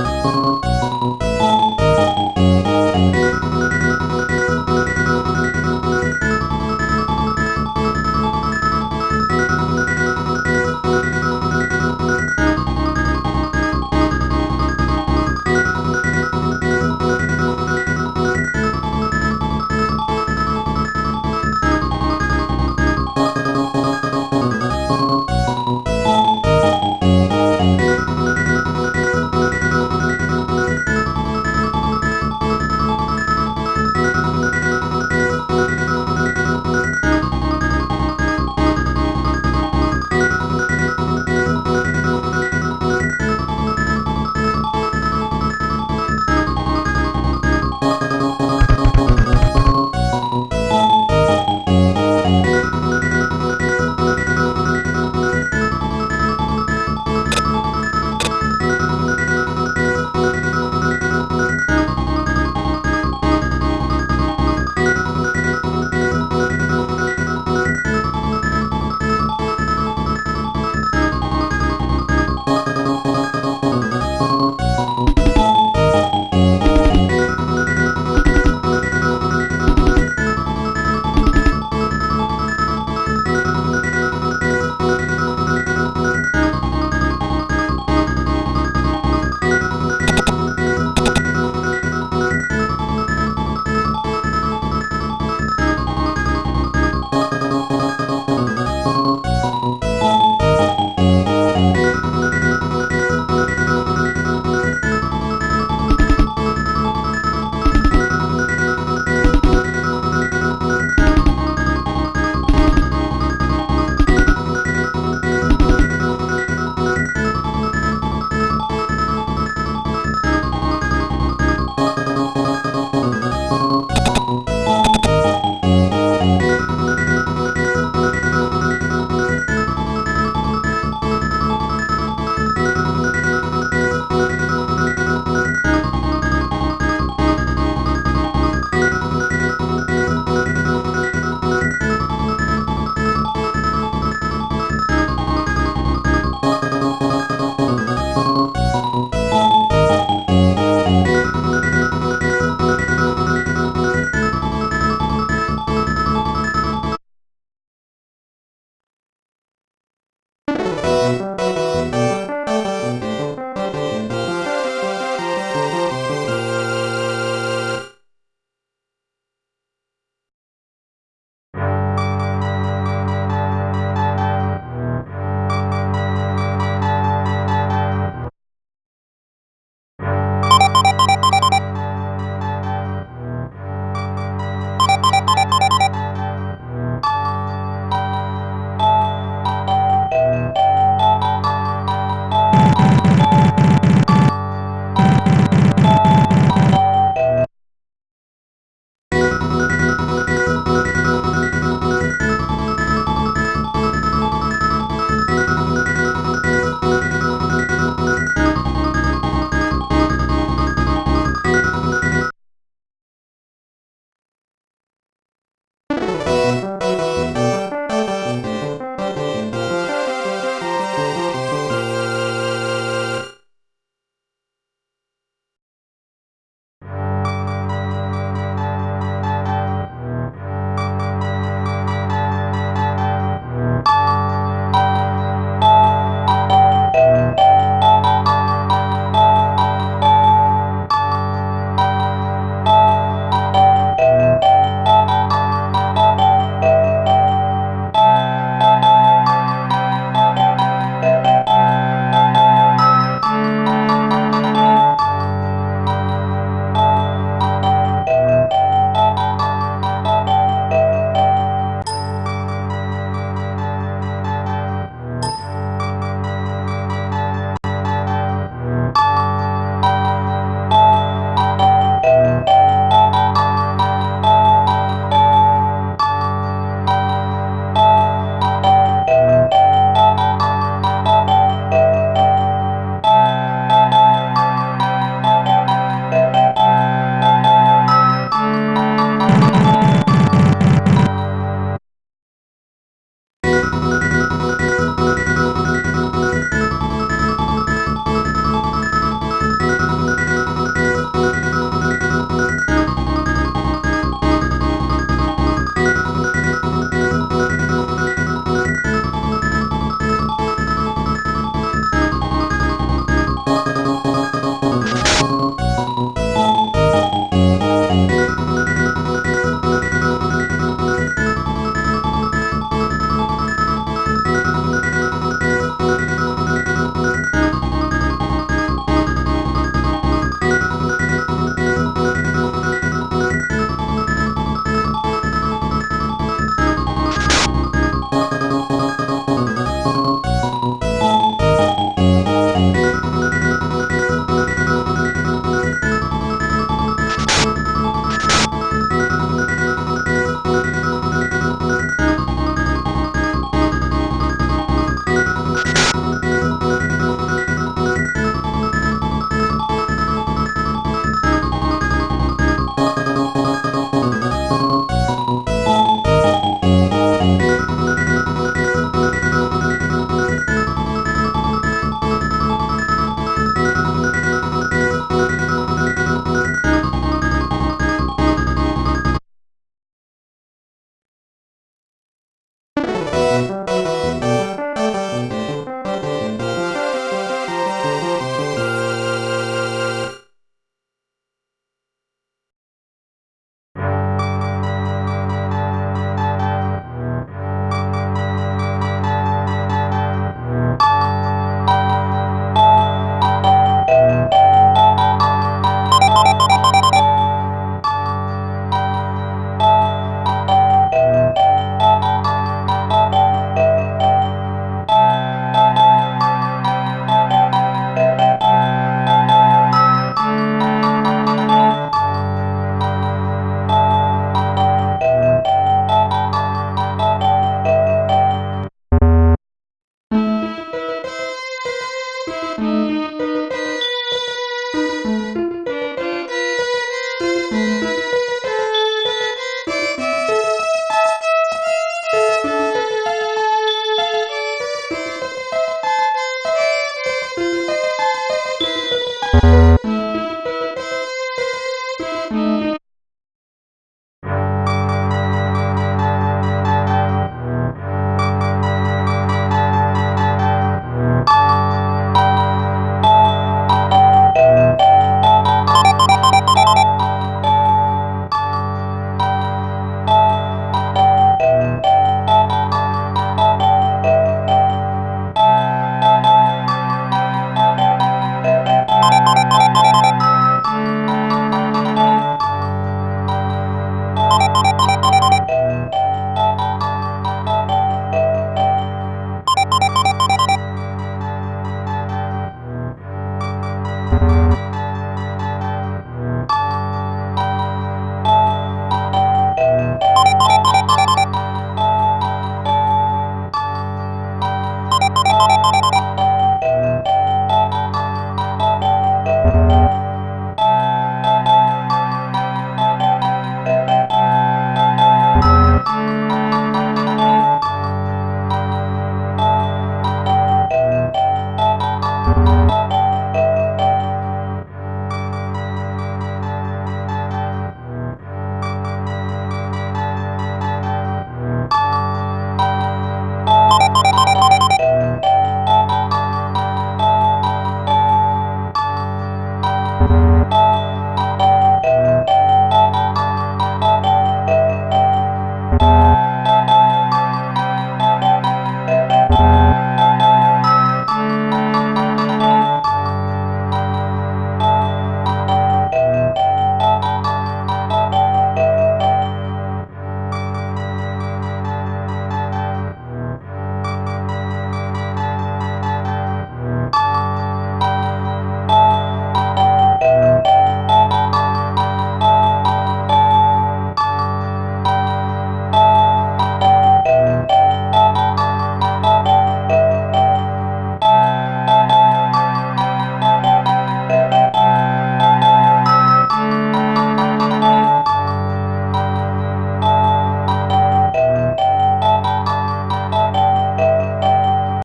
Música